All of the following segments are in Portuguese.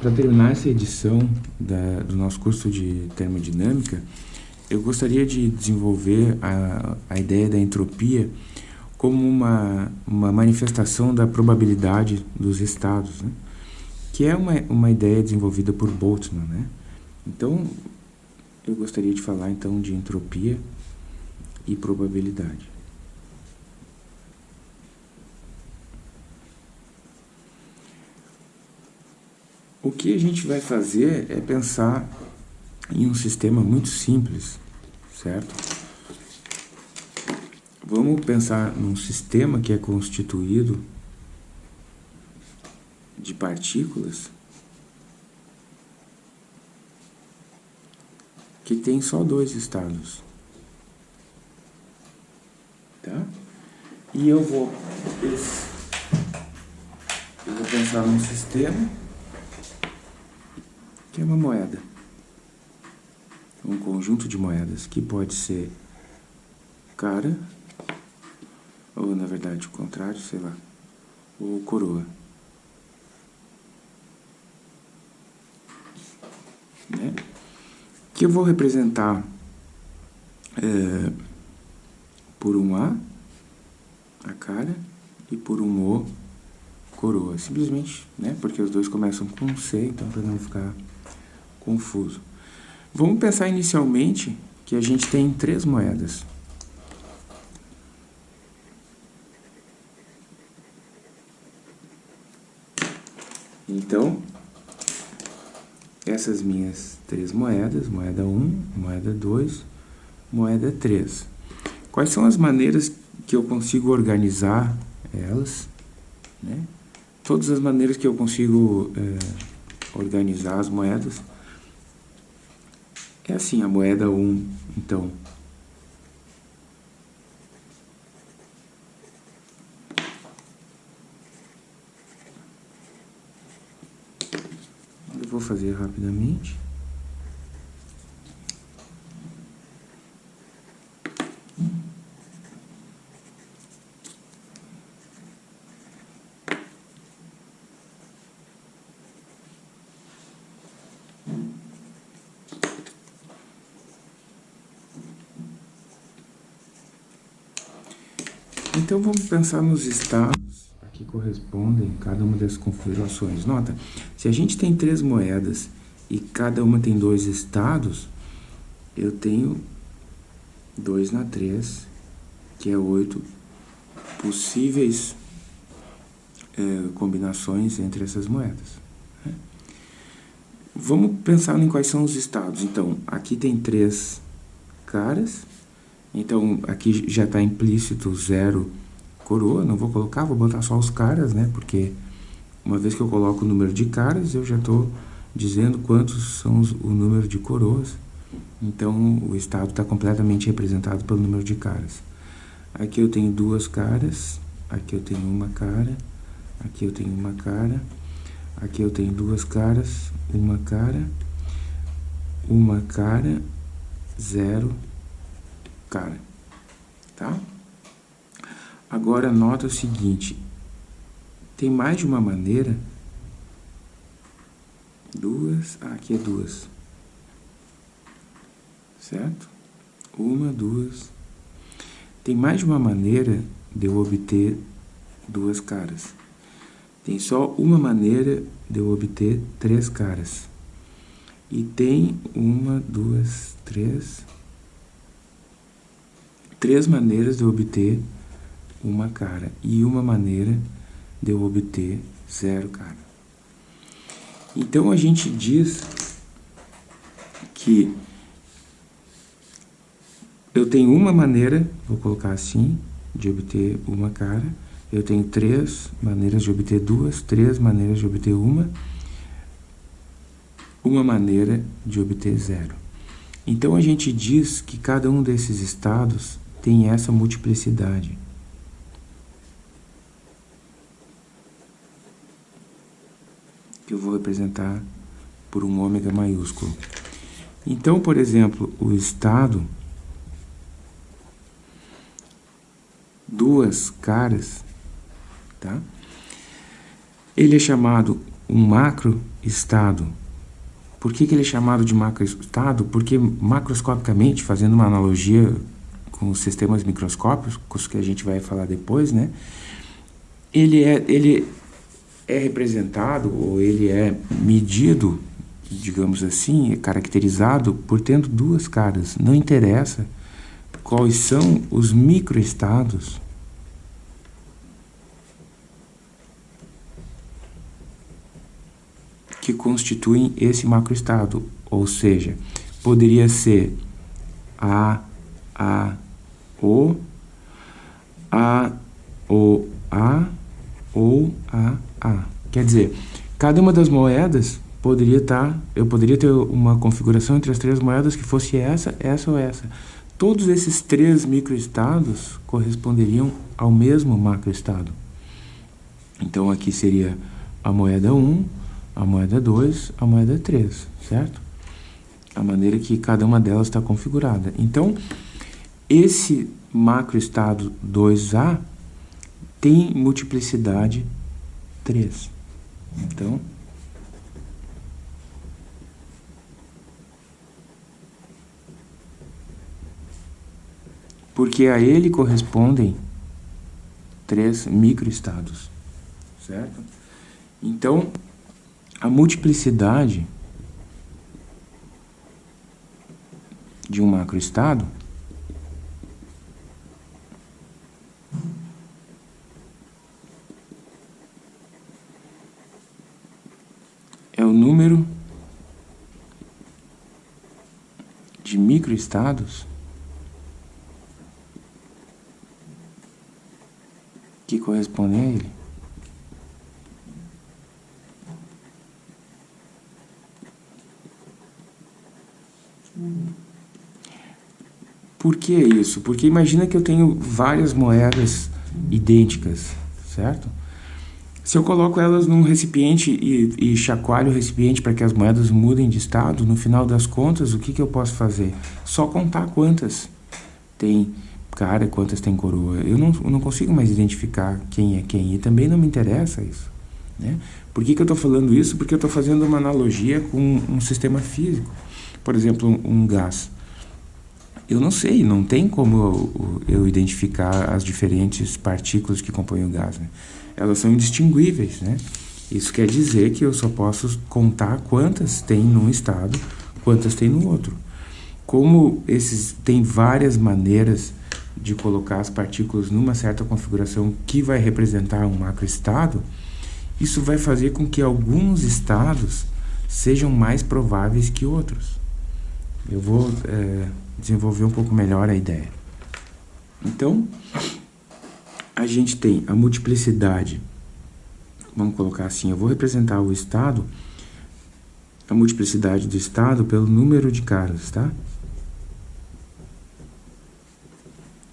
Para terminar essa edição da, do nosso curso de termodinâmica, eu gostaria de desenvolver a, a ideia da entropia como uma, uma manifestação da probabilidade dos estados, né? que é uma, uma ideia desenvolvida por Boltzmann. Né? Então, eu gostaria de falar então de entropia e probabilidade. O que a gente vai fazer é pensar em um sistema muito simples, certo? Vamos pensar num sistema que é constituído de partículas que tem só dois estados. Tá? E eu vou, eu vou pensar num sistema é uma moeda. Um conjunto de moedas que pode ser cara, ou na verdade o contrário, sei lá, ou coroa. Né? Que eu vou representar é, por um A, a cara, e por um O, coroa. Simplesmente, né? Porque os dois começam com C, então para não ficar confuso. Vamos pensar inicialmente que a gente tem três moedas. Então, essas minhas três moedas, moeda 1, moeda 2, moeda 3. Quais são as maneiras que eu consigo organizar elas? Né? Todas as maneiras que eu consigo é, organizar as moedas é assim, a moeda 1, então. Eu vou fazer rapidamente. Então vamos pensar nos estados que correspondem cada uma das configurações. Nota, se a gente tem três moedas e cada uma tem dois estados, eu tenho 2 na 3, que é 8 possíveis é, combinações entre essas moedas. Né? Vamos pensar em quais são os estados. Então, aqui tem três caras, então, aqui já está implícito zero coroa, não vou colocar, vou botar só os caras, né? Porque uma vez que eu coloco o número de caras, eu já estou dizendo quantos são os, o número de coroas. Então, o estado está completamente representado pelo número de caras. Aqui eu tenho duas caras, aqui eu tenho uma cara, aqui eu tenho uma cara, aqui eu tenho duas caras, uma cara, uma cara, zero, cara, tá? Agora, nota o seguinte, tem mais de uma maneira, duas, ah, aqui é duas, certo? Uma, duas, tem mais de uma maneira de eu obter duas caras. Tem só uma maneira de eu obter três caras. E tem uma, duas, três, três maneiras de obter uma cara e uma maneira de eu obter zero cara. Então a gente diz que eu tenho uma maneira, vou colocar assim, de obter uma cara. Eu tenho três maneiras de obter duas, três maneiras de obter uma, uma maneira de obter zero. Então a gente diz que cada um desses estados tem essa multiplicidade. Que eu vou representar por um ômega maiúsculo. Então, por exemplo, o estado, duas caras, tá? Ele é chamado um macroestado. Por que, que ele é chamado de macroestado? Porque macroscopicamente, fazendo uma analogia com os sistemas microscópicos, que a gente vai falar depois, né? Ele é, ele é representado ou ele é medido, digamos assim, é caracterizado por tendo duas caras. Não interessa quais são os microestados que constituem esse macroestado, ou seja, poderia ser A, A, O, A, O, A ou A, A. Quer dizer, cada uma das moedas poderia estar, tá, eu poderia ter uma configuração entre as três moedas que fosse essa, essa ou essa. Todos esses três microestados corresponderiam ao mesmo macroestado. Então aqui seria a moeda 1, a moeda 2, a moeda 3, certo? A maneira que cada uma delas está configurada. Então, esse macroestado 2A tem multiplicidade 3. Então, porque a ele correspondem três microestados, certo? Então, a multiplicidade de um macroestado é o número de microestados que correspondem a ele. Por que isso? Porque imagina que eu tenho várias moedas idênticas, certo? Se eu coloco elas num recipiente e, e chacoalho o recipiente para que as moedas mudem de estado, no final das contas, o que, que eu posso fazer? Só contar quantas tem cara, quantas tem coroa. Eu não, eu não consigo mais identificar quem é quem e também não me interessa isso. Né? Por que, que eu estou falando isso? Porque eu estou fazendo uma analogia com um sistema físico. Por exemplo, um, um gás. Eu não sei, não tem como eu, eu, identificar as diferentes partículas que compõem o gás. Né? Elas são indistinguíveis, né? Isso quer dizer que eu só posso contar quantas tem num estado, quantas tem no outro. Como esses tem várias maneiras de colocar as partículas numa certa configuração que vai representar um macroestado, isso vai fazer com que alguns estados sejam mais prováveis que outros. Eu vou é, desenvolver um pouco melhor a ideia. Então, a gente tem a multiplicidade, vamos colocar assim, eu vou representar o estado, a multiplicidade do estado pelo número de caras, tá?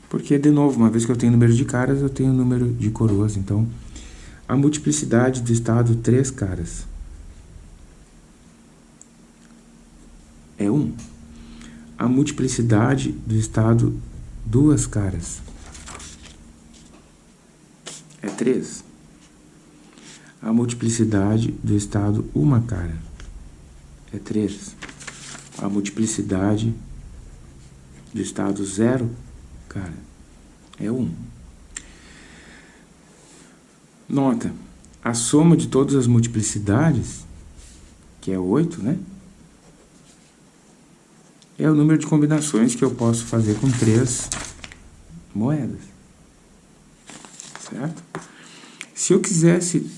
Porque, de novo, uma vez que eu tenho número de caras, eu tenho número de coroas, então a multiplicidade do estado três caras é 1. Um a multiplicidade do estado duas caras. É 3. A multiplicidade do estado uma cara. É 3. A multiplicidade do estado zero cara. É 1. Nota, a soma de todas as multiplicidades, que é 8, né? É o número de combinações que eu posso fazer com três moedas. Certo? Se eu quisesse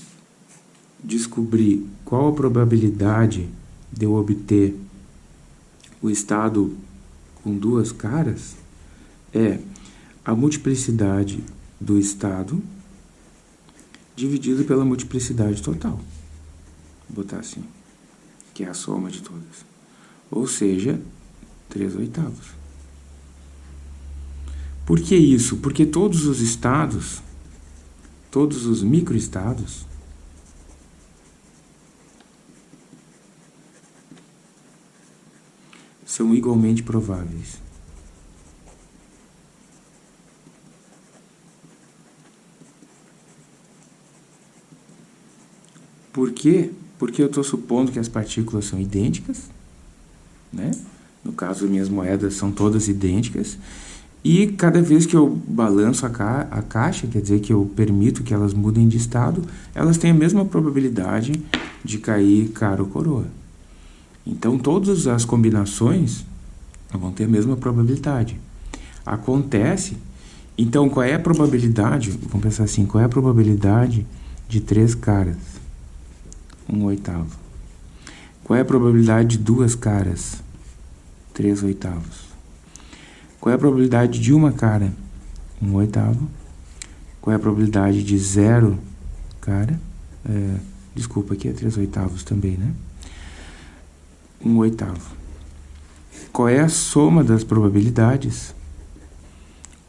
descobrir qual a probabilidade de eu obter o estado com duas caras, é a multiplicidade do estado dividido pela multiplicidade total. Vou botar assim, que é a soma de todas. Ou seja, 3 oitavos. Por que isso? Porque todos os estados, todos os microestados, são igualmente prováveis. Por quê? Porque eu estou supondo que as partículas são idênticas, né? No caso, minhas moedas são todas idênticas. E cada vez que eu balanço a, ca a caixa, quer dizer que eu permito que elas mudem de estado, elas têm a mesma probabilidade de cair cara ou coroa. Então, todas as combinações vão ter a mesma probabilidade. Acontece, então qual é a probabilidade, vamos pensar assim, qual é a probabilidade de três caras? Um oitavo. Qual é a probabilidade de duas caras? Três oitavos. Qual é a probabilidade de uma cara? Um oitavo. Qual é a probabilidade de zero cara? É, desculpa, aqui é três oitavos também, né? Um oitavo. Qual é a soma das probabilidades?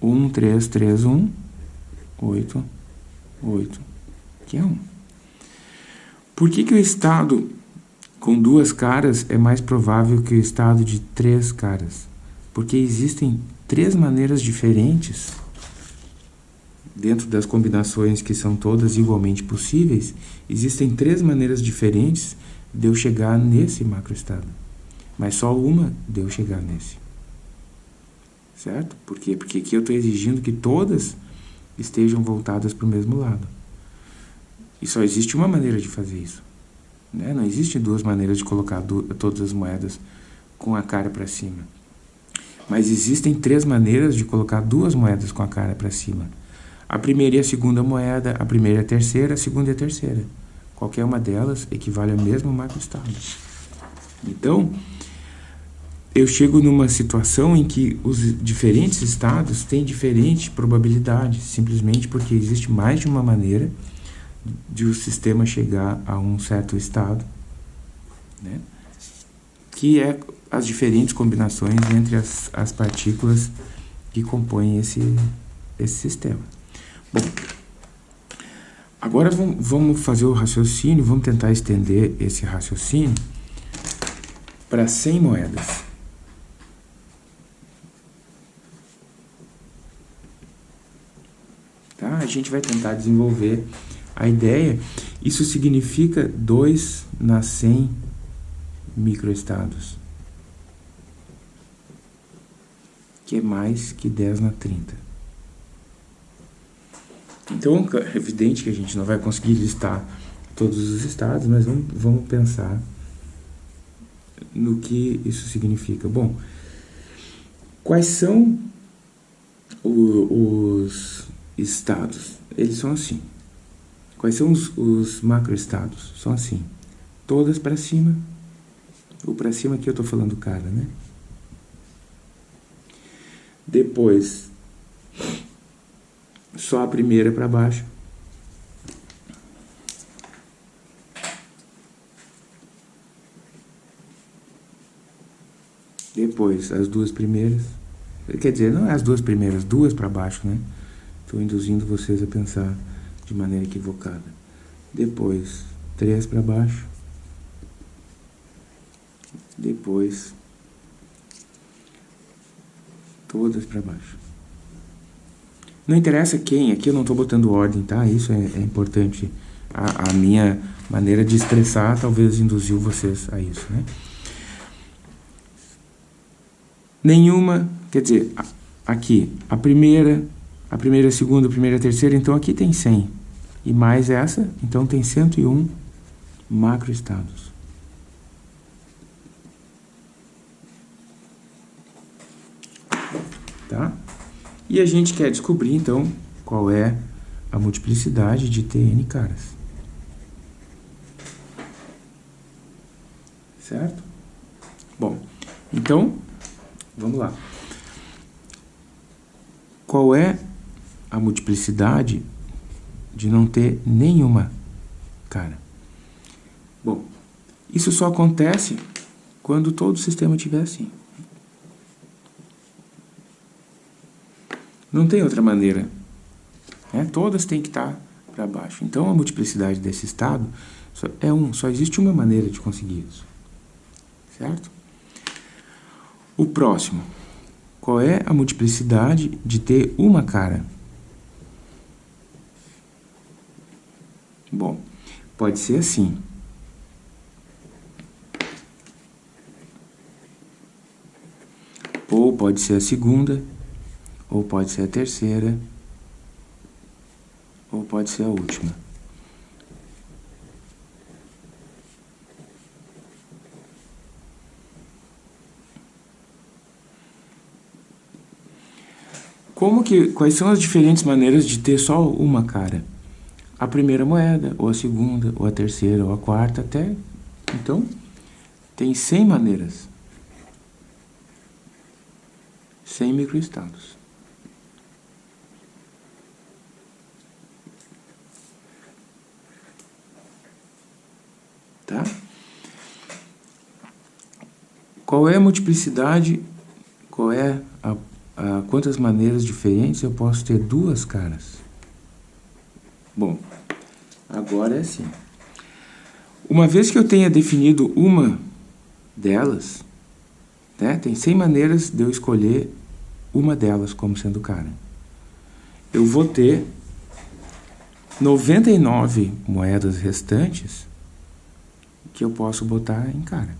1, 3, 3, 1, 8, 8, que é 1. Por que, que o estado com duas caras é mais provável que o estado de três caras? Porque existem três maneiras diferentes, dentro das combinações que são todas igualmente possíveis, existem três maneiras diferentes de eu chegar nesse macroestado. Mas só uma de eu chegar nesse. Certo? Por quê? Porque aqui eu estou exigindo que todas estejam voltadas para o mesmo lado. E só existe uma maneira de fazer isso. Né? Não existem duas maneiras de colocar todas as moedas com a cara para cima. Mas existem três maneiras de colocar duas moedas com a cara para cima. A primeira e a segunda moeda, a primeira e a terceira, a segunda e a terceira. Qualquer uma delas equivale ao mesmo macroestado. Então, eu chego numa situação em que os diferentes estados têm diferente probabilidade, simplesmente porque existe mais de uma maneira de o sistema chegar a um certo estado, né? que é as diferentes combinações entre as, as partículas que compõem esse, esse sistema. Bom, agora vamos fazer o raciocínio, vamos tentar estender esse raciocínio para 100 moedas. Tá? A gente vai tentar desenvolver a ideia. Isso significa 2 na 100 microestados, que é mais que 10 na 30. Então, é evidente que a gente não vai conseguir listar todos os estados, mas vamos, vamos pensar no que isso significa. Bom, quais são o, os estados? Eles são assim. Quais são os, os macroestados? São assim. Todas para cima. O para cima aqui eu estou falando cara, né? Depois, só a primeira para baixo. Depois, as duas primeiras. Quer dizer, não é as duas primeiras, duas para baixo, né? Estou induzindo vocês a pensar de maneira equivocada. Depois, três para baixo. Depois, todas para baixo. Não interessa quem, aqui eu não estou botando ordem, tá? Isso é, é importante. A, a, minha maneira de expressar talvez induziu vocês a isso, né? Nenhuma, quer dizer, aqui, a primeira, a primeira, a segunda, a primeira, a terceira, então aqui tem 100. E mais essa, então tem 101 macroestados. Tá? E a gente quer descobrir, então, qual é a multiplicidade de Tn caras. Certo? Bom, então, vamos lá. Qual é a multiplicidade de não ter nenhuma cara? Bom, isso só acontece quando todo o sistema estiver assim. Não tem outra maneira. Né? Todas têm que estar para baixo. Então, a multiplicidade desse estado é um. Só existe uma maneira de conseguir isso. Certo? O próximo. Qual é a multiplicidade de ter uma cara? Bom, pode ser assim. Ou pode ser a segunda, ou pode ser a terceira, ou pode ser a última. Como que, quais são as diferentes maneiras de ter só uma cara? A primeira moeda, ou a segunda, ou a terceira, ou a quarta, até... Então, tem 100 maneiras. 100 microestados. Tá? Qual é a multiplicidade? Qual é a ah, quantas maneiras diferentes eu posso ter duas caras? Bom, agora é assim. Uma vez que eu tenha definido uma delas, né, tem 100 maneiras de eu escolher uma delas como sendo cara. Eu vou ter 99 moedas restantes que eu posso botar em cara.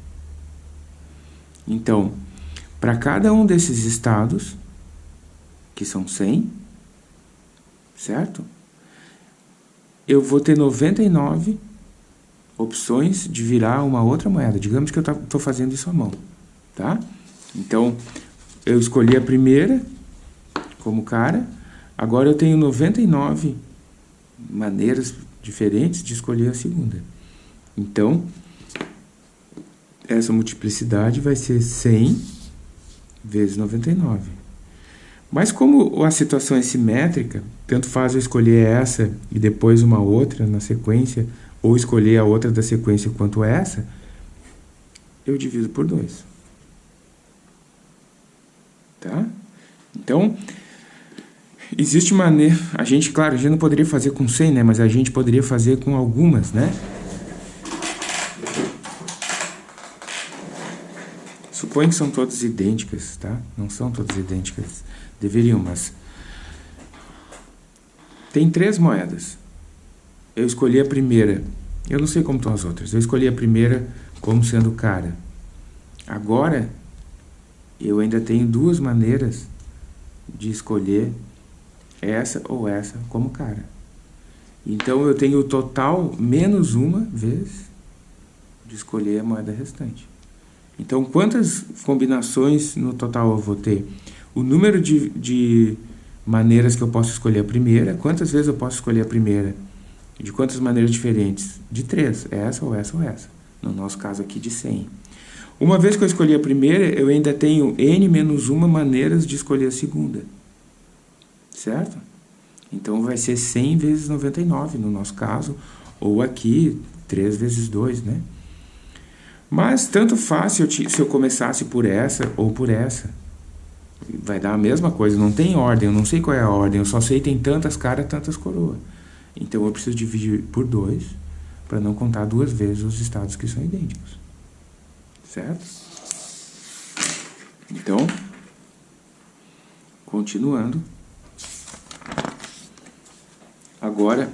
Então, para cada um desses estados, que são 100, certo? Eu vou ter 99 opções de virar uma outra moeda. Digamos que eu estou fazendo isso à mão, tá? Então, eu escolhi a primeira como cara, agora eu tenho 99 maneiras diferentes de escolher a segunda. Então, essa multiplicidade vai ser 100 vezes 99. Mas como a situação é simétrica, tanto faz eu escolher essa e depois uma outra na sequência, ou escolher a outra da sequência quanto essa, eu divido por 2. Tá? Então, existe maneira... A gente, claro, a gente não poderia fazer com 100, né? Mas a gente poderia fazer com algumas, né? Suponho que são todas idênticas, tá? Não são todas idênticas. Deveriam, mas... Tem três moedas. Eu escolhi a primeira. Eu não sei como estão as outras. Eu escolhi a primeira como sendo cara. Agora, eu ainda tenho duas maneiras de escolher essa ou essa como cara. Então, eu tenho o total menos uma vez de escolher a moeda restante. Então, quantas combinações no total eu vou ter? o número de, de maneiras que eu posso escolher a primeira, quantas vezes eu posso escolher a primeira, de quantas maneiras diferentes? De três, essa ou essa ou essa. No nosso caso aqui, de 100. Uma vez que eu escolhi a primeira, eu ainda tenho n menos uma maneiras de escolher a segunda. Certo? Então, vai ser 100 vezes 99, no nosso caso, ou aqui, 3 vezes 2, né? Mas, tanto faz se eu, se eu começasse por essa ou por essa vai dar a mesma coisa, não tem ordem, eu não sei qual é a ordem, eu só sei que tem tantas caras, tantas coroas. Então eu preciso dividir por dois, para não contar duas vezes os estados que são idênticos. Certo? Então, continuando. Agora,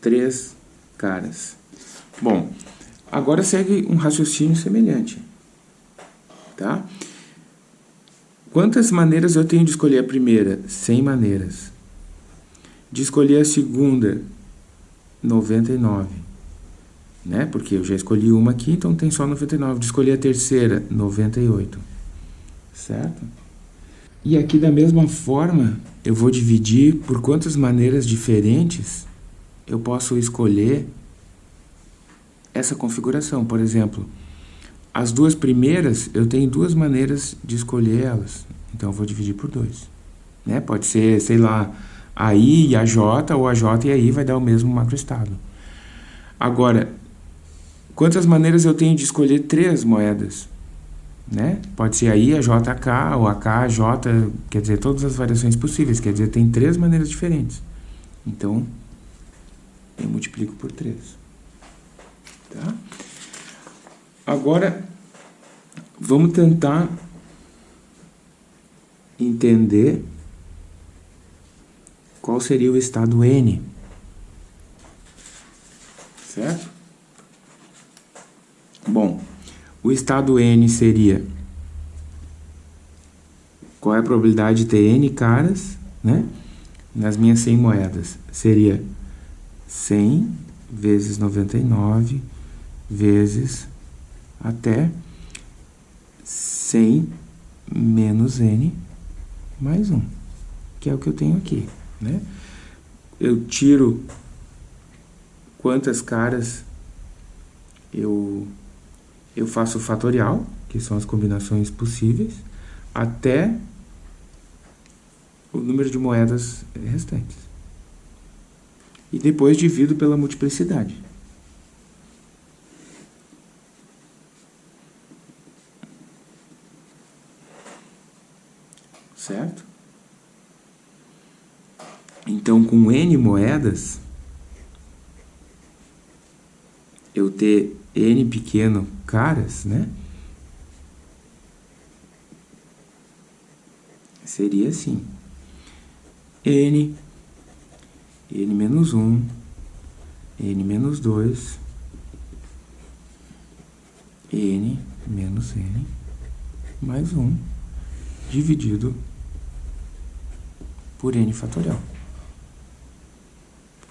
três caras. Bom, Agora segue um raciocínio semelhante. Tá? Quantas maneiras eu tenho de escolher a primeira? 100 maneiras. De escolher a segunda? 99. Né? Porque eu já escolhi uma aqui, então tem só 99. De escolher a terceira? 98. Certo? E aqui da mesma forma, eu vou dividir por quantas maneiras diferentes eu posso escolher essa configuração. Por exemplo, as duas primeiras, eu tenho duas maneiras de escolher elas. Então, eu vou dividir por dois. Né? Pode ser, sei lá, a I e a J, ou a J e a I vai dar o mesmo macroestado. Agora, quantas maneiras eu tenho de escolher três moedas? Né? Pode ser a I, a J, a K, ou a K, a J, quer dizer, todas as variações possíveis. Quer dizer, tem três maneiras diferentes. Então, eu multiplico por três. Tá? Agora, vamos tentar entender qual seria o estado N. Certo? Bom, o estado N seria... Qual é a probabilidade de ter N caras, né? Nas minhas 100 moedas. Seria 100 vezes 99 vezes até 100 menos N mais 1, que é o que eu tenho aqui, né? Eu tiro quantas caras eu, eu faço o fatorial, que são as combinações possíveis, até o número de moedas restantes. E depois divido pela multiplicidade. Certo? Então, com N moedas, eu ter N pequeno caras, né? Seria assim. N, N menos 1, N menos 2, N menos N mais 1, dividido por N fatorial.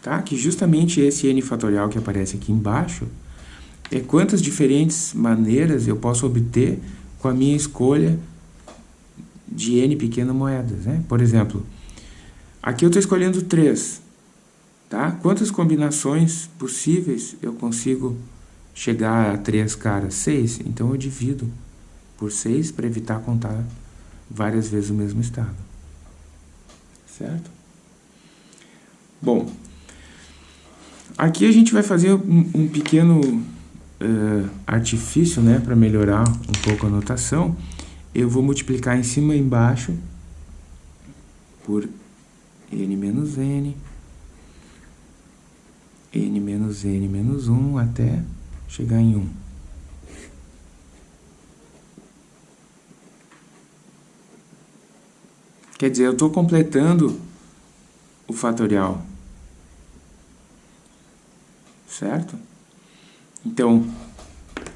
Tá? Que justamente esse N fatorial que aparece aqui embaixo é quantas diferentes maneiras eu posso obter com a minha escolha de N pequenas moedas. Né? Por exemplo, aqui eu estou escolhendo 3. Tá? Quantas combinações possíveis eu consigo chegar a 3 caras? 6. Então eu divido por 6 para evitar contar várias vezes o mesmo estado. Certo? Bom, aqui a gente vai fazer um, um pequeno uh, artifício, né, para melhorar um pouco a notação, eu vou multiplicar em cima e embaixo por n menos n, n menos n menos 1 até chegar em 1. Quer dizer, eu estou completando o fatorial. Certo? Então,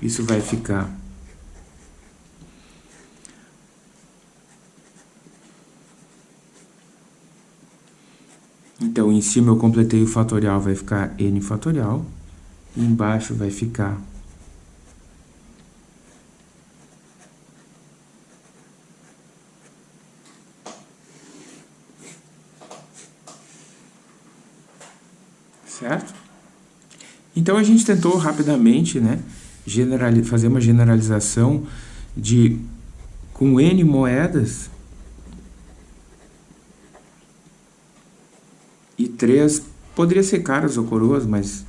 isso vai ficar Então, em cima eu completei o fatorial, vai ficar n fatorial. E embaixo vai ficar certo? Então a gente tentou rapidamente né, fazer uma generalização de com N moedas e três poderia ser caras ou coroas, mas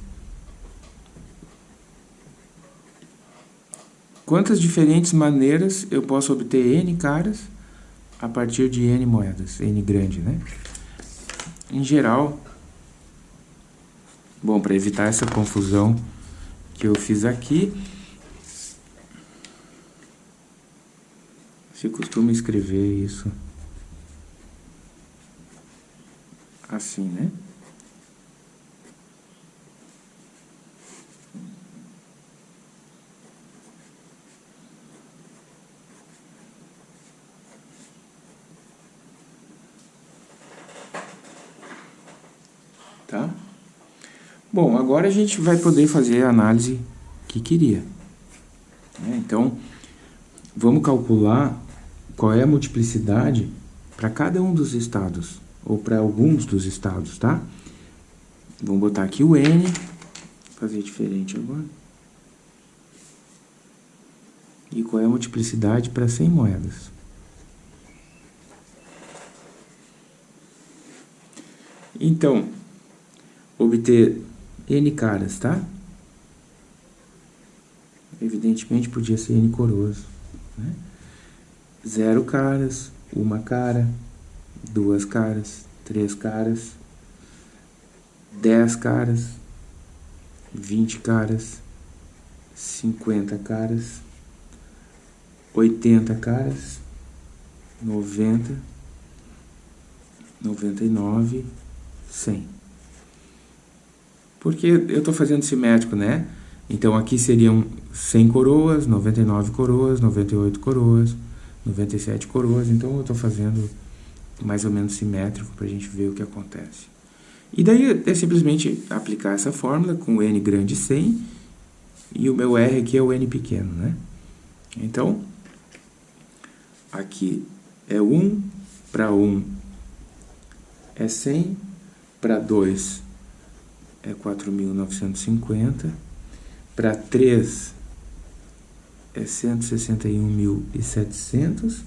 quantas diferentes maneiras eu posso obter N caras a partir de N moedas, N grande, né? Em geral, Bom, para evitar essa confusão que eu fiz aqui, se costuma escrever isso assim, né? Tá? Bom, agora a gente vai poder fazer a análise que queria. Né? Então, vamos calcular qual é a multiplicidade para cada um dos estados, ou para alguns dos estados, tá? Vamos botar aqui o N, fazer diferente agora. E qual é a multiplicidade para 100 moedas? Então, obter N caras, tá? Evidentemente podia ser N coroas. Né? Zero caras, uma cara, duas caras, três caras, dez caras, vinte caras, cinquenta caras, oitenta caras, noventa, noventa e nove, cem. Porque eu estou fazendo simétrico, né? Então aqui seriam 100 coroas, 99 coroas, 98 coroas, 97 coroas. Então eu estou fazendo mais ou menos simétrico para a gente ver o que acontece. E daí é simplesmente aplicar essa fórmula com n grande 100 e o meu r aqui é o n pequeno, né? Então, aqui é 1 para 1 é 100, para 2 é 4.950, para 3 é 161.700,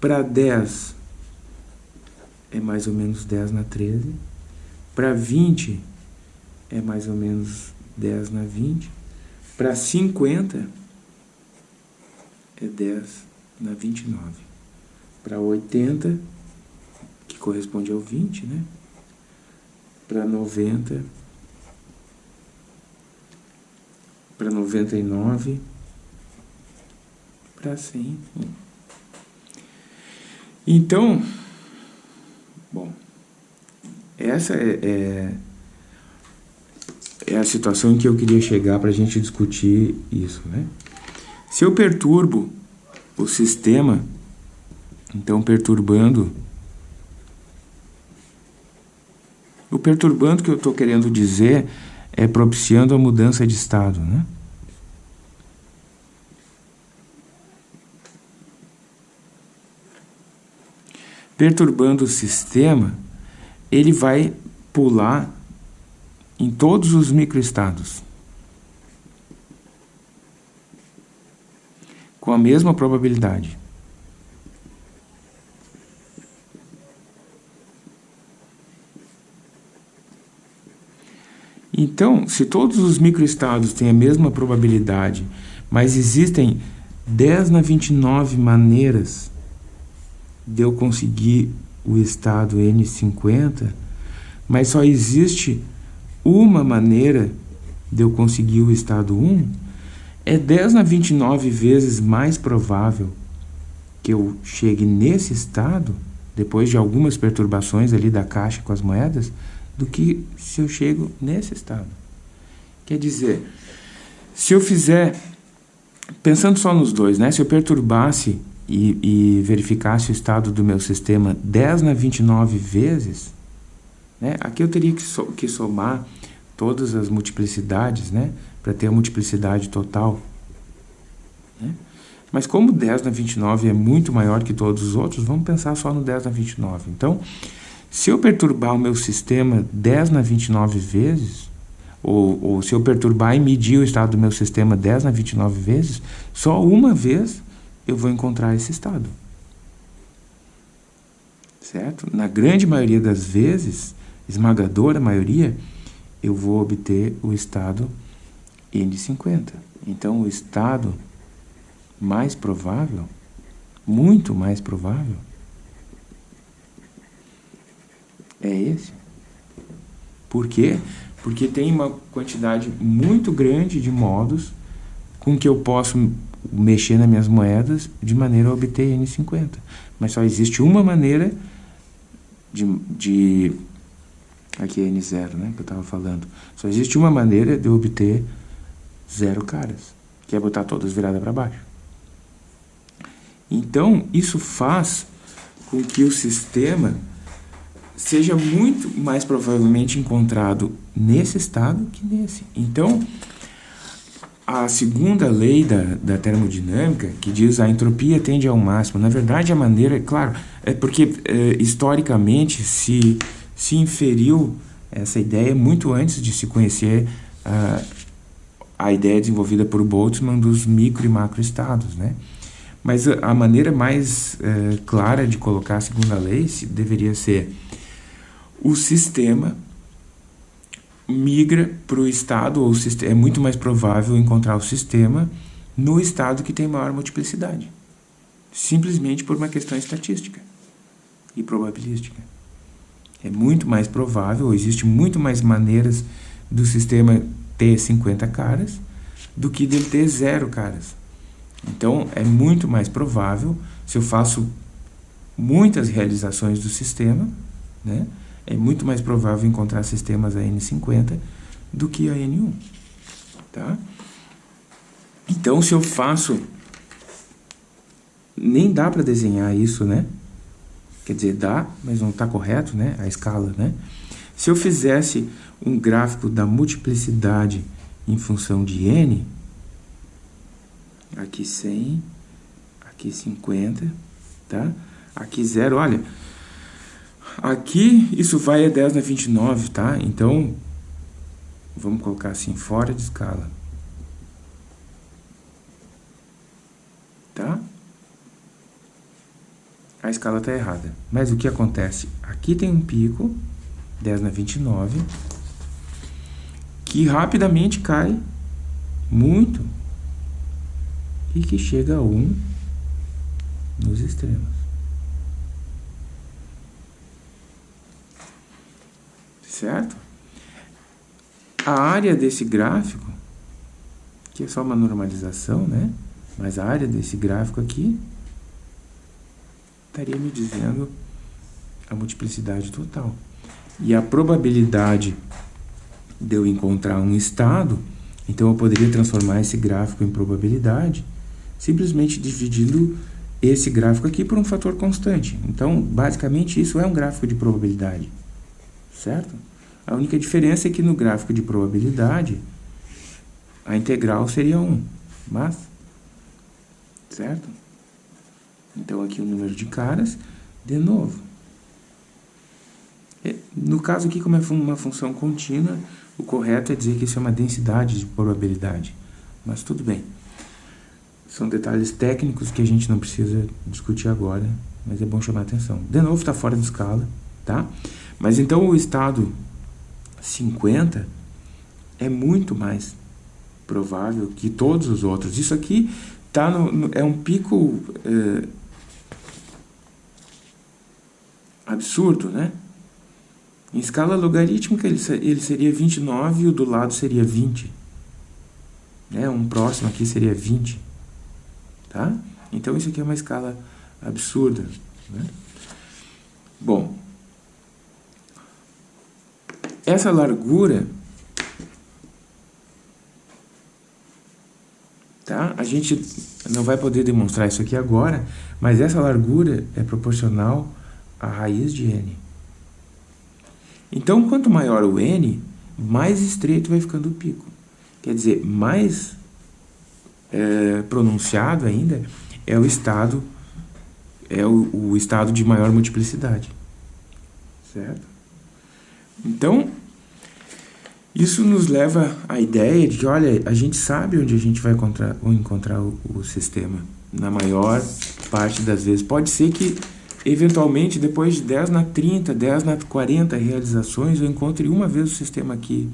para 10 é mais ou menos 10 na 13, para 20 é mais ou menos 10 na 20, para 50 é 10 na 29, para 80, que corresponde ao 20, né? Para 90, para 99, para 100. Então, bom, essa é, é, é a situação em que eu queria chegar para a gente discutir isso, né? Se eu perturbo o sistema, então perturbando o perturbando que eu estou querendo dizer é propiciando a mudança de estado, né? Perturbando o sistema, ele vai pular em todos os microestados. Com a mesma probabilidade. Então, se todos os microestados têm a mesma probabilidade, mas existem 10 na 29 maneiras de eu conseguir o estado N50, mas só existe uma maneira de eu conseguir o estado 1, é 10 na 29 vezes mais provável que eu chegue nesse estado, depois de algumas perturbações ali da caixa com as moedas, do que se eu chego nesse estado. Quer dizer, se eu fizer, pensando só nos dois, né? se eu perturbasse e, e verificasse o estado do meu sistema 10 na 29 vezes, né? aqui eu teria que, so, que somar todas as multiplicidades, né? para ter a multiplicidade total. Né? Mas como 10 na 29 é muito maior que todos os outros, vamos pensar só no 10 na 29. Então, se eu perturbar o meu sistema 10 na 29 vezes, ou, ou se eu perturbar e medir o estado do meu sistema 10 na 29 vezes, só uma vez eu vou encontrar esse estado. Certo? Na grande maioria das vezes, esmagadora maioria, eu vou obter o estado N50. Então, o estado mais provável, muito mais provável, é esse. Por quê? Porque tem uma quantidade muito grande de modos com que eu posso mexer nas minhas moedas de maneira a obter N50. Mas só existe uma maneira de... de aqui é N0, né, que eu estava falando. Só existe uma maneira de eu obter zero caras, que é botar todas viradas para baixo. Então, isso faz com que o sistema seja muito mais provavelmente encontrado nesse estado que nesse. Então, a segunda lei da, da termodinâmica, que diz a entropia tende ao máximo, na verdade a maneira, claro, é porque é, historicamente se, se inferiu essa ideia muito antes de se conhecer a, a ideia desenvolvida por Boltzmann dos micro e macroestados, né? Mas a, a maneira mais é, clara de colocar a segunda lei se, deveria ser o sistema migra para o estado, ou é muito mais provável encontrar o sistema no estado que tem maior multiplicidade. Simplesmente por uma questão estatística e probabilística. É muito mais provável, existe muito mais maneiras do sistema ter 50 caras do que dele ter zero caras. Então, é muito mais provável, se eu faço muitas realizações do sistema, né, é muito mais provável encontrar sistemas AN50 do que a N1. Tá? Então, se eu faço... Nem dá para desenhar isso, né? Quer dizer, dá, mas não está correto, né? A escala, né? Se eu fizesse um gráfico da multiplicidade em função de n, aqui 100, aqui 50, tá? Aqui 0, olha, aqui isso vai a 10 na 29, tá? Então, vamos colocar assim, fora de escala. Tá? A escala está errada. Mas o que acontece? Aqui tem um pico, 10 na 29, que rapidamente cai muito e que chega a 1 nos extremos. Certo? A área desse gráfico, que é só uma normalização, né? Mas a área desse gráfico aqui estaria me dizendo a multiplicidade total. E a probabilidade de eu encontrar um estado, então eu poderia transformar esse gráfico em probabilidade, simplesmente dividindo esse gráfico aqui por um fator constante. Então, basicamente, isso é um gráfico de probabilidade, certo? A única diferença é que no gráfico de probabilidade, a integral seria 1, mas, certo? Então, aqui o número de caras, de novo. No caso aqui, como é uma função contínua, o correto é dizer que isso é uma densidade de probabilidade. Mas tudo bem. São detalhes técnicos que a gente não precisa discutir agora, mas é bom chamar atenção. De novo, está fora de escala, tá? Mas então o estado 50 é muito mais provável que todos os outros. Isso aqui tá no, no é um pico é, absurdo, né? Em escala logarítmica, ele, ele seria 29 e o do lado seria 20. Né? Um próximo aqui seria 20. Tá? Então, isso aqui é uma escala absurda. Né? Bom, essa largura, tá? a gente não vai poder demonstrar isso aqui agora, mas essa largura é proporcional à raiz de n. Então, quanto maior o n, mais estreito vai ficando o pico. Quer dizer, mais é, pronunciado ainda é o estado é o, o estado de maior multiplicidade. Certo? Então, isso nos leva à ideia de que, olha, a gente sabe onde a gente vai encontrar, encontrar o, o sistema. Na maior parte das vezes. Pode ser que Eventualmente, depois de 10 na 30, 10 na 40 realizações, eu encontre uma vez o sistema aqui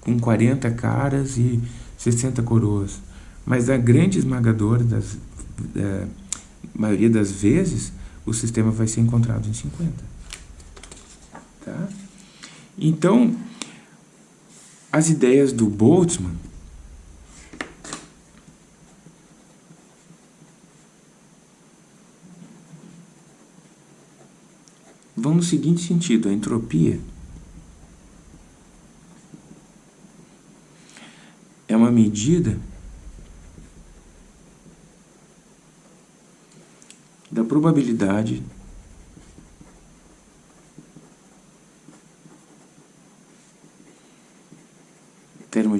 com 40 caras e 60 coroas. Mas a grande esmagadora das é, maioria das vezes, o sistema vai ser encontrado em 50. Tá? Então, as ideias do Boltzmann vão no seguinte sentido, a entropia é uma medida da probabilidade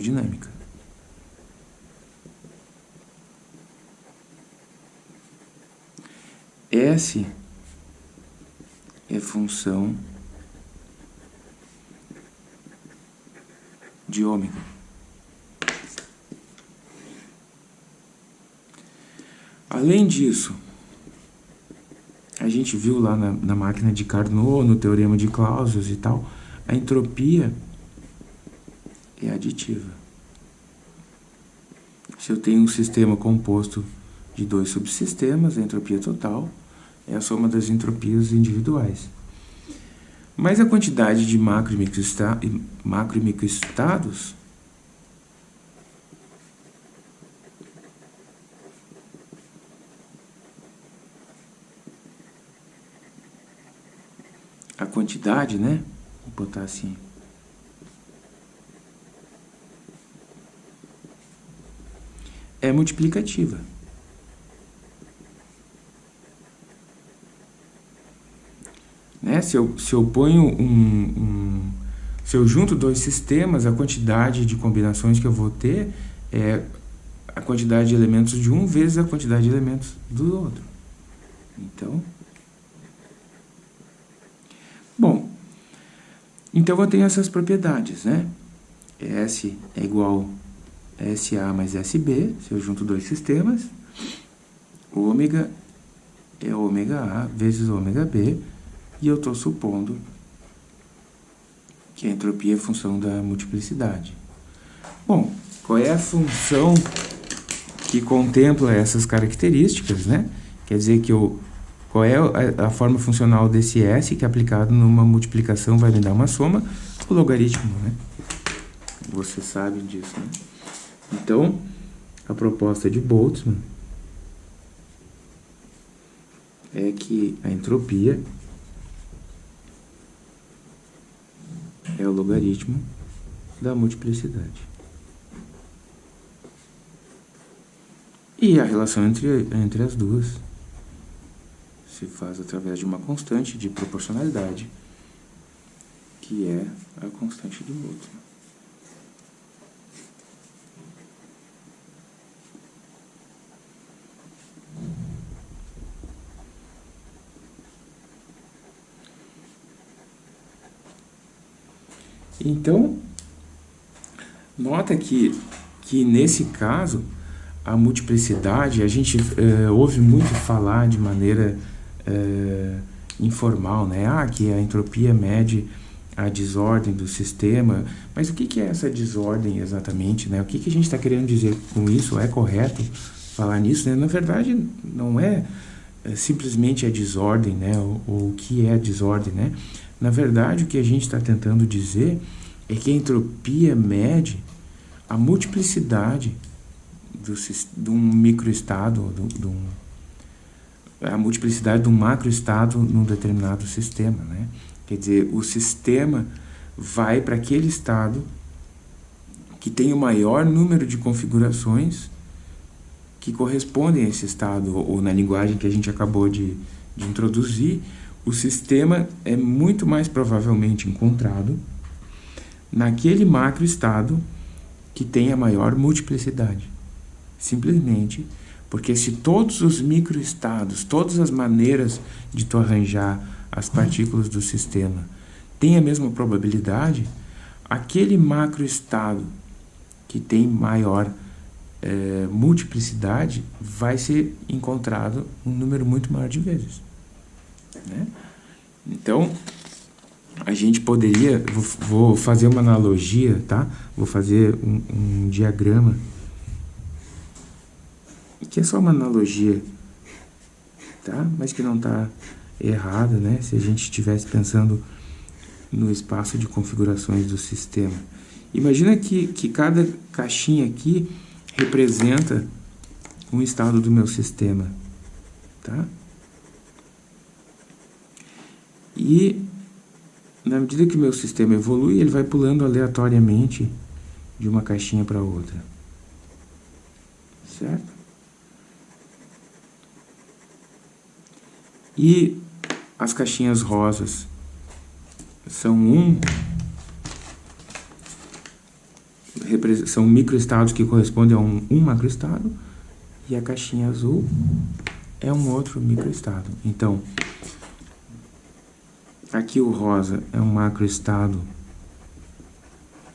termodinâmica. S é função de ômega. Além disso, a gente viu lá na, na, máquina de Carnot, no teorema de Clausius e tal, a entropia aditiva. Se eu tenho um sistema composto de dois subsistemas, a entropia total é a soma das entropias individuais. Mas a quantidade de macro e microestados a quantidade, né? Vou botar assim. É multiplicativa. Né? Se, eu, se eu ponho um, um, Se eu junto dois sistemas, a quantidade de combinações que eu vou ter é a quantidade de elementos de um vezes a quantidade de elementos do outro. Então... Bom, então eu tenho essas propriedades, né? S é igual SA mais SB, se eu junto dois sistemas. Ômega é ômega A vezes ômega B, e eu estou supondo que a entropia é função da multiplicidade. Bom, qual é a função que contempla essas características, né? Quer dizer que eu, qual é a, forma funcional desse S que aplicado numa multiplicação vai me dar uma soma? O logaritmo, né? Você sabe disso, né? Então, a proposta de Boltzmann é que a entropia é o logaritmo da multiplicidade. E a relação entre, entre as duas se faz através de uma constante de proporcionalidade, que é a constante de Boltzmann. Então, nota que, que nesse caso, a multiplicidade, a gente é, ouve muito falar de maneira é, informal, né? Ah, que a entropia mede a desordem do sistema, mas o que, que é essa desordem exatamente, né? O que, que a gente está querendo dizer com isso? É correto falar nisso? Né? Na verdade, não é, é simplesmente a desordem, né? o que é a desordem, né? Na verdade, o que a gente está tentando dizer é que a entropia mede a multiplicidade do, de um microestado, do, do, a multiplicidade de um macroestado num determinado sistema. Né? Quer dizer, o sistema vai para aquele estado que tem o maior número de configurações que correspondem a esse estado, ou na linguagem que a gente acabou de, de introduzir, o sistema é muito mais provavelmente encontrado naquele macroestado que tem a maior multiplicidade. Simplesmente porque se todos os microestados, todas as maneiras de tu arranjar as partículas do sistema têm a mesma probabilidade, aquele macroestado que tem maior é, multiplicidade vai ser encontrado um número muito maior de vezes. Né? Então, a gente poderia, vou, fazer uma analogia, tá? Vou fazer um, um diagrama, que é só uma analogia, tá? Mas que não está errado, né? Se a gente estivesse pensando no espaço de configurações do sistema. Imagina que, que cada caixinha aqui representa um estado do meu sistema, tá? E na medida que o meu sistema evolui, ele vai pulando aleatoriamente de uma caixinha para outra. Certo? E as caixinhas rosas são um são microestados que correspondem a um, um macroestado e a caixinha azul é um outro microestado. Então, Aqui o rosa é um macroestado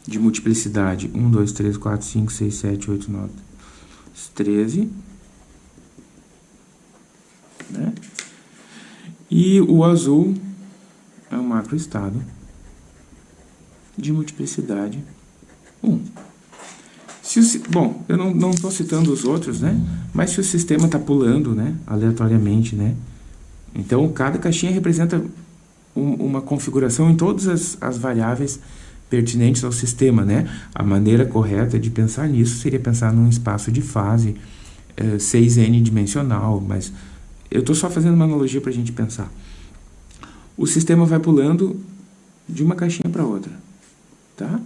de multiplicidade 1, 2, 3, 4, 5, 6, 7, 8, 9, 13. Né? E o azul é um macroestado de multiplicidade 1. Se o, bom, eu não estou citando os outros, né? Mas se o sistema está pulando, né? Aleatoriamente, né? Então, cada caixinha representa um, uma configuração em todas as, as variáveis pertinentes ao sistema, né? A maneira correta de pensar nisso seria pensar num espaço de fase eh, 6n dimensional, mas eu estou só fazendo uma analogia para a gente pensar. O sistema vai pulando de uma caixinha para outra, tá?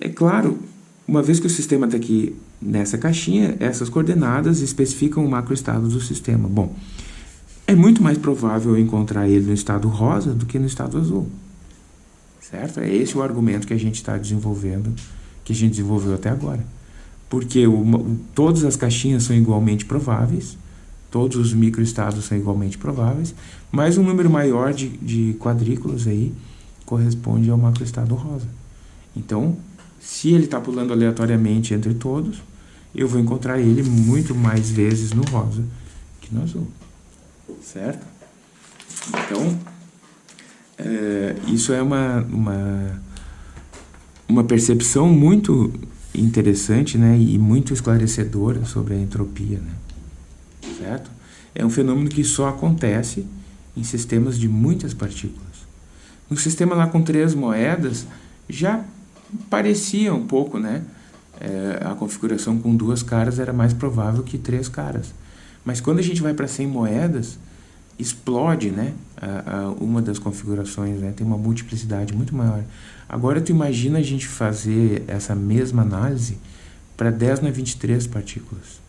É claro, uma vez que o sistema está aqui nessa caixinha, essas coordenadas especificam o macroestado do sistema. Bom, é muito mais provável encontrar ele no estado rosa do que no estado azul. Certo? É esse o argumento que a gente está desenvolvendo, que a gente desenvolveu até agora. Porque todas as caixinhas são igualmente prováveis, todos os microestados são igualmente prováveis, mas um número maior de, de quadrículas aí corresponde ao macroestado rosa. Então, se ele está pulando aleatoriamente entre todos, eu vou encontrar ele muito mais vezes no rosa que no azul. Certo? Então, é, isso é uma, uma, uma percepção muito interessante né, e muito esclarecedora sobre a entropia. Né? Certo? É um fenômeno que só acontece em sistemas de muitas partículas. No sistema lá com três moedas, já parecia um pouco, né? É, a configuração com duas caras era mais provável que três caras. Mas quando a gente vai para 100 moedas, explode, né? Uma das configurações, né? Tem uma multiplicidade muito maior. Agora tu imagina a gente fazer essa mesma análise para 10 na 23 partículas,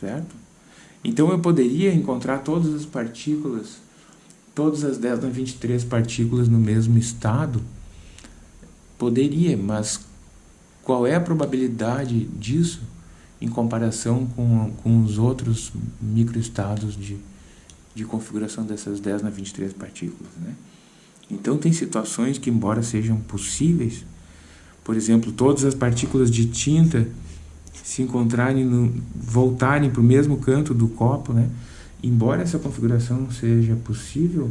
certo? Então eu poderia encontrar todas as partículas, todas as 10 na 23 partículas no mesmo estado, Poderia, mas qual é a probabilidade disso em comparação com, com os outros microestados de, de configuração dessas 10 na 23 partículas, né? Então tem situações que, embora sejam possíveis, por exemplo, todas as partículas de tinta se encontrarem, no, voltarem para o mesmo canto do copo, né? Embora essa configuração seja possível,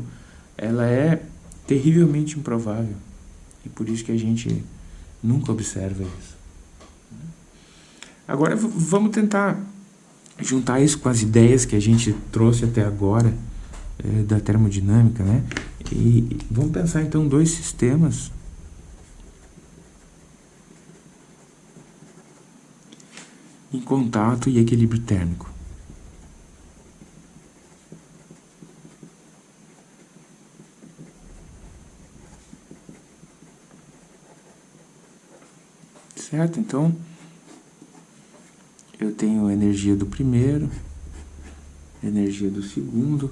ela é terrivelmente improvável. E por isso que a gente nunca observa isso. Agora vamos tentar juntar isso com as ideias que a gente trouxe até agora é, da termodinâmica, né? E vamos pensar então dois sistemas em contato e equilíbrio térmico. certo? Então, eu tenho energia do primeiro, energia do segundo,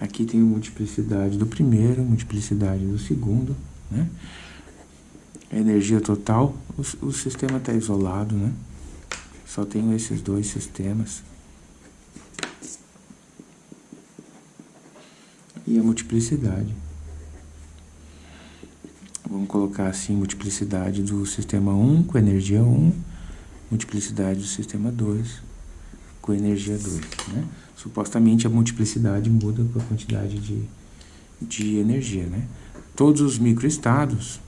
aqui tenho multiplicidade do primeiro, multiplicidade do segundo, né? energia total, o, o sistema está isolado, né? Só tenho esses dois sistemas. E a multiplicidade. Vamos colocar assim, multiplicidade do sistema 1 com energia 1, multiplicidade do sistema 2 com energia 2. Né? Supostamente a multiplicidade muda com a quantidade de, de energia. Né? Todos os microestados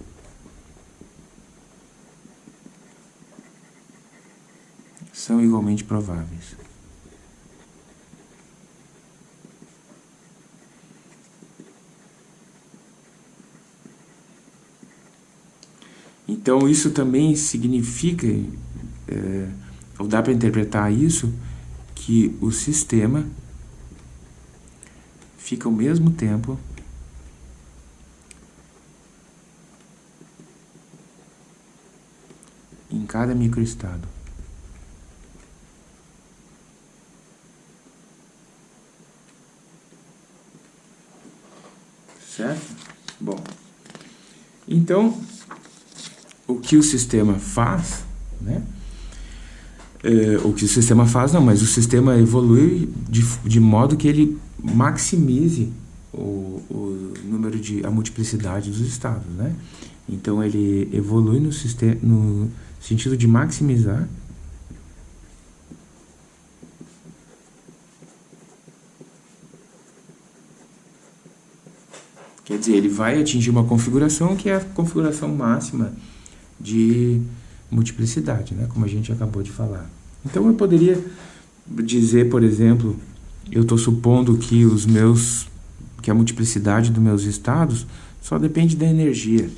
são igualmente prováveis. Então, isso também significa, é, ou dá para interpretar isso, que o sistema fica ao mesmo tempo em cada microestado. Certo? Bom, então o que o sistema faz, né? É, o que o sistema faz, não, mas o sistema evolui de, de modo que ele maximize o, o número de a multiplicidade dos estados, né? Então ele evolui no, sistema, no sentido de maximizar Quer dizer, ele vai atingir uma configuração que é a configuração máxima de multiplicidade, né? como a gente acabou de falar. Então eu poderia dizer, por exemplo, eu estou supondo que os meus que a multiplicidade dos meus estados só depende da energia,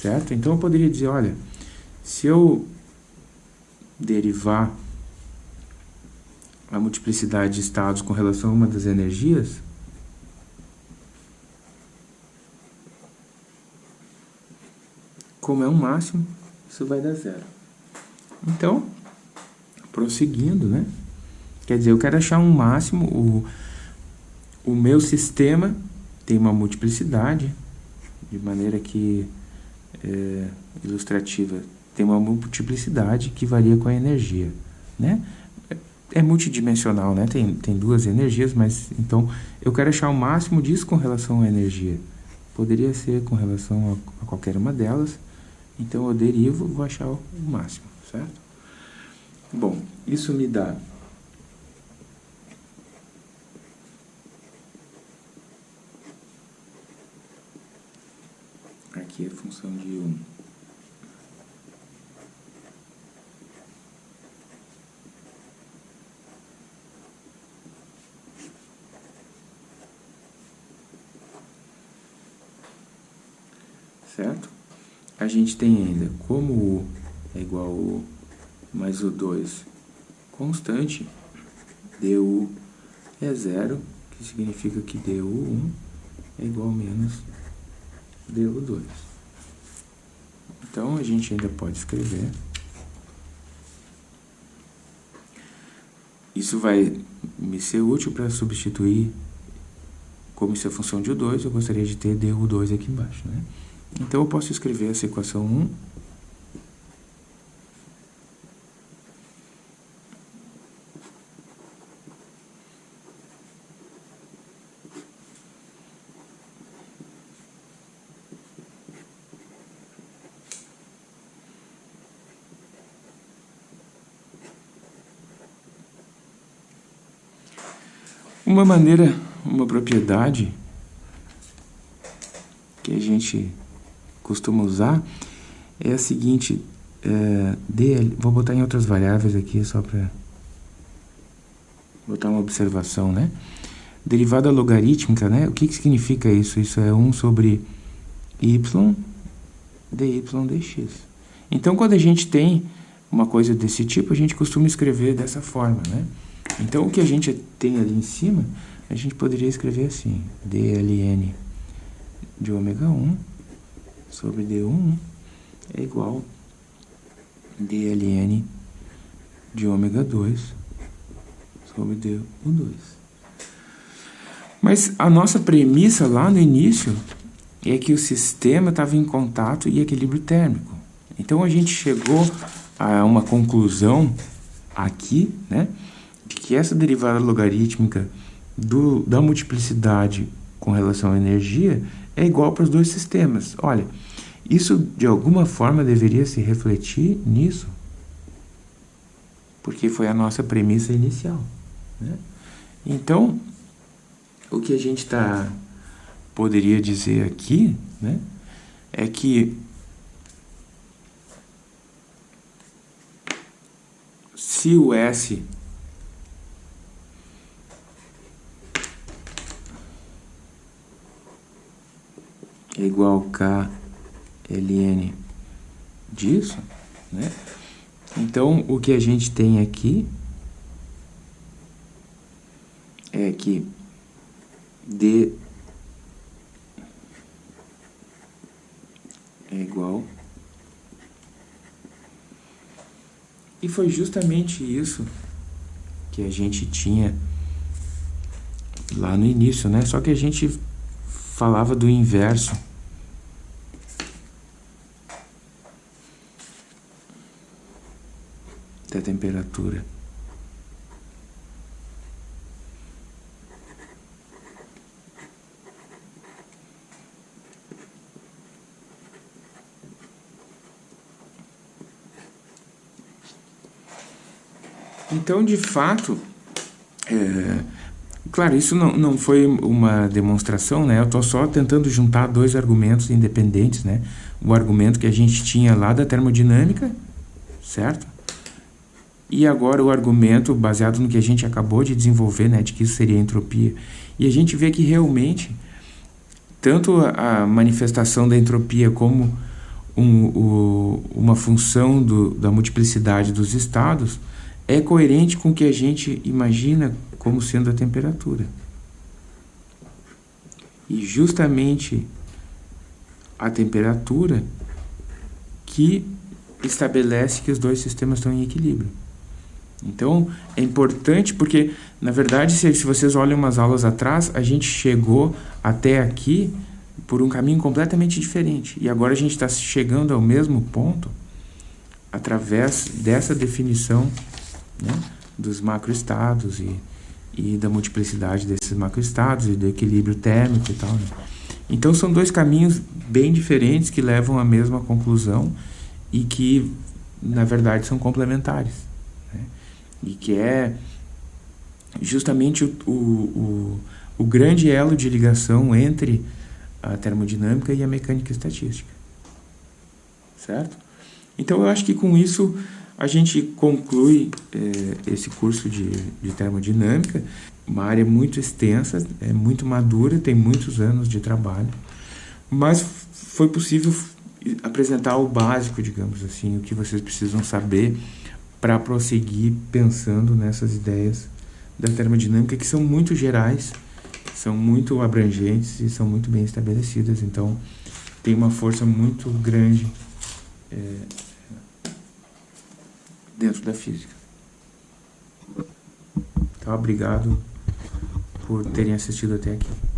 certo? Então eu poderia dizer, olha, se eu derivar a multiplicidade de estados com relação a uma das energias, como é um máximo, isso vai dar zero. Então, prosseguindo, né? Quer dizer, eu quero achar um máximo, o, o meu sistema tem uma multiplicidade, de maneira que, é, ilustrativa, tem uma multiplicidade que varia com a energia, né? É multidimensional, né? Tem, tem duas energias, mas então eu quero achar o máximo disso com relação à energia. Poderia ser com relação a, a qualquer uma delas, então eu derivo, vou achar o máximo, certo? Bom, isso me dá aqui a função de 1. Certo? A gente tem ainda como U é igual a U mais o 2 constante, du é zero, que significa que du1 é igual a menos du2. Então, a gente ainda pode escrever. Isso vai me ser útil para substituir, como isso é função de U2, eu gostaria de ter du2 aqui embaixo. Né? Então, eu posso escrever essa equação 1 Uma maneira, uma propriedade que a gente costuma usar é a seguinte, é, DL, vou botar em outras variáveis aqui só para botar uma observação, né? Derivada logarítmica, né? O que, que significa isso? Isso é 1 sobre y dy dx. Então, quando a gente tem uma coisa desse tipo, a gente costuma escrever dessa forma, né? Então, o que a gente tem ali em cima, a gente poderia escrever assim, dln de ômega 1 sobre d1 é igual dln de ômega 2 sobre d2. Mas a nossa premissa lá no início é que o sistema estava em contato e equilíbrio térmico. Então a gente chegou a uma conclusão aqui, né? Que essa derivada logarítmica do, da multiplicidade com relação à energia é igual para os dois sistemas. Olha, isso de alguma forma deveria se refletir nisso, porque foi a nossa premissa inicial. Né? Então, o que a gente tá, poderia dizer aqui né, é que se o S é igual a KLN disso, né? Então, o que a gente tem aqui é que D é igual e foi justamente isso que a gente tinha lá no início, né? Só que a gente falava do inverso da temperatura. Então, de fato, é, claro, isso não, não foi uma demonstração, né? Eu estou só tentando juntar dois argumentos independentes, né? O argumento que a gente tinha lá da termodinâmica, certo? E agora o argumento baseado no que a gente acabou de desenvolver, né, de que isso seria entropia. E a gente vê que realmente, tanto a manifestação da entropia como um, o, uma função do, da multiplicidade dos estados é coerente com o que a gente imagina como sendo a temperatura. E justamente a temperatura que estabelece que os dois sistemas estão em equilíbrio. Então, é importante porque, na verdade, se, se vocês olham umas aulas atrás, a gente chegou até aqui por um caminho completamente diferente. E agora a gente está chegando ao mesmo ponto através dessa definição né, dos macroestados e, e da multiplicidade desses macroestados e do equilíbrio térmico e tal. Né? Então são dois caminhos bem diferentes que levam à mesma conclusão e que, na verdade, são complementares. E que é justamente o, o, o, o grande elo de ligação entre a termodinâmica e a mecânica estatística. Certo? Então eu acho que com isso a gente conclui é, esse curso de, de termodinâmica, uma área muito extensa, é muito madura, tem muitos anos de trabalho, mas foi possível apresentar o básico, digamos assim, o que vocês precisam saber para prosseguir pensando nessas ideias da termodinâmica que são muito gerais, são muito abrangentes e são muito bem estabelecidas, então tem uma força muito grande é, dentro da física. Então, obrigado por terem assistido até aqui.